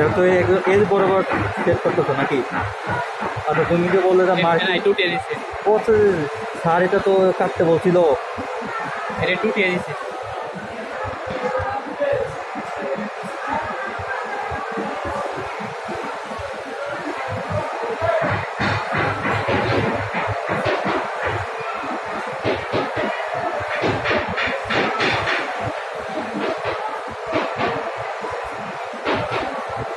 এটা তো এর বরাবর সেট করতেছো নাকি? আচ্ছা তুমি যে বললে যে মার তো এটা তো কাটতে বলছিল। এটা টুটিয়ে দিচ্ছে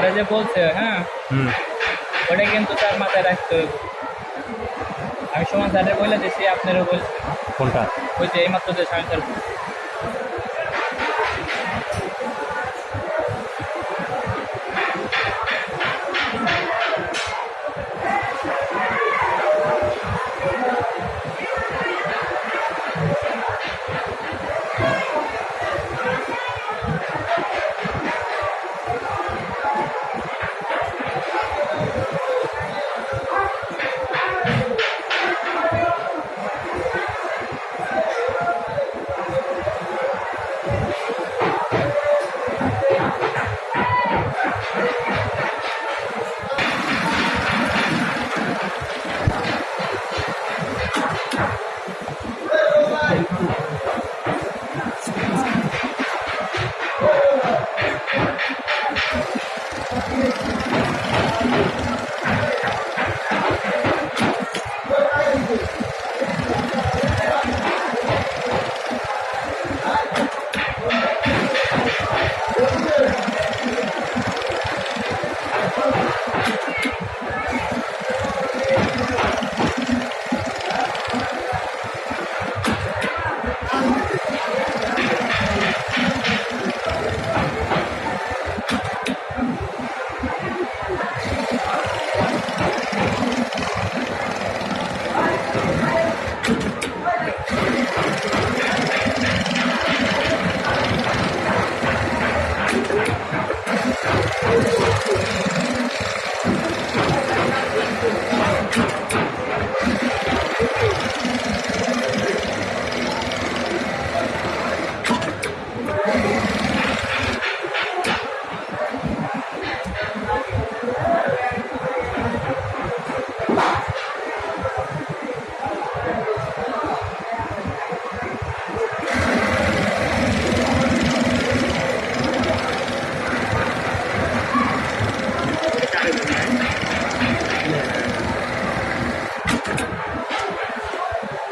স্যারে যে বলছে হ্যাঁ? ওটা কিন্তু তার মাথায় রাখতে হবে। আমি সমান স্যারে বলে দিয়েছি আপনারও বলছি। কোনটা? ওই যে এইমাত্র যে স্বামী স্যার